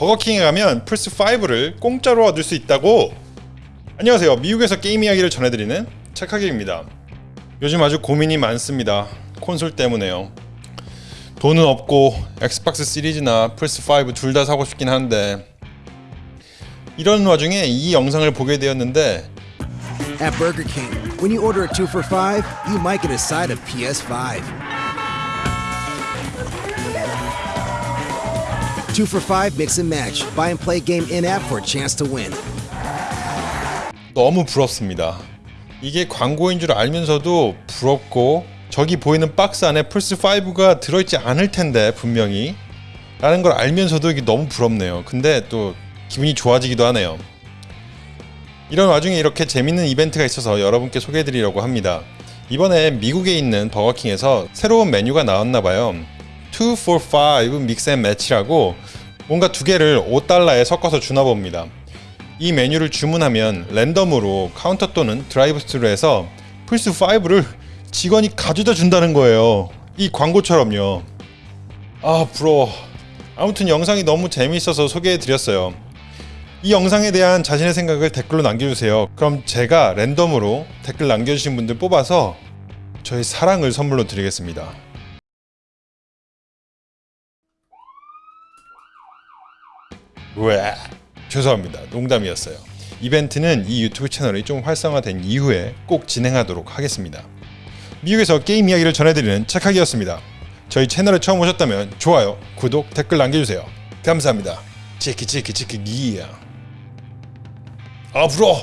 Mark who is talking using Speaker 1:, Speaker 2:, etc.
Speaker 1: 버거킹에 가면 플스5를 공짜로 얻을 수 있다고. 안녕하세요. 미국에서 게임 이야기를 전해드리는 착하기입니다. 요즘 아주 고민이 많습니다. 콘솔 때문에요. 돈은 없고 엑스박스 시리즈나 플스5 둘 다 사고 싶긴 한데 이런 와중에 이 영상을 보게 되었는데
Speaker 2: At Burger King, when you order a two for five, you might get a side of PS5. Two for five mix and match. Buy and play game in app for a chance to win.
Speaker 1: 너무 부럽습니다. 이게 광고인 줄 알면서도 부럽고 저기 보이는 박스 안에 플스5가 들어있지 않을 텐데 분명히 라는 걸 알면서도 이게 너무 부럽네요. 근데 또 기분이 좋아지기도 하네요. 이런 와중에 이렇게 재밌는 이벤트가 있어서 여러분께 소개해드리려고 합니다. 이번에 미국에 있는 버거킹에서 새로운 메뉴가 나왔나봐요. 2 for 5 믹스 앤 매치라고 뭔가 두 개를 5달러에 섞어서 주나 봅니다. 이 메뉴를 주문하면 랜덤으로 카운터 또는 드라이브 스루에서 플스5를 직원이 가져다 준다는 거예요. 이 광고처럼요. 아 부러워. 아무튼 영상이 너무 재미있어서 소개해드렸어요. 이 영상에 대한 자신의 생각을 댓글로 남겨주세요. 그럼 제가 랜덤으로 댓글 남겨주신 분들 뽑아서 저의 사랑을 선물로 드리겠습니다. 왜? 죄송합니다. 농담이었어요. 이벤트는 이 유튜브 채널이 좀 활성화된 이후에 꼭 진행하도록 하겠습니다. 미국에서 게임 이야기를 전해드리는 착하기였습니다. 저희 채널에 처음 오셨다면 좋아요, 구독, 댓글 남겨주세요. 감사합니다. 치키 치키 치키 기야. 아 불어.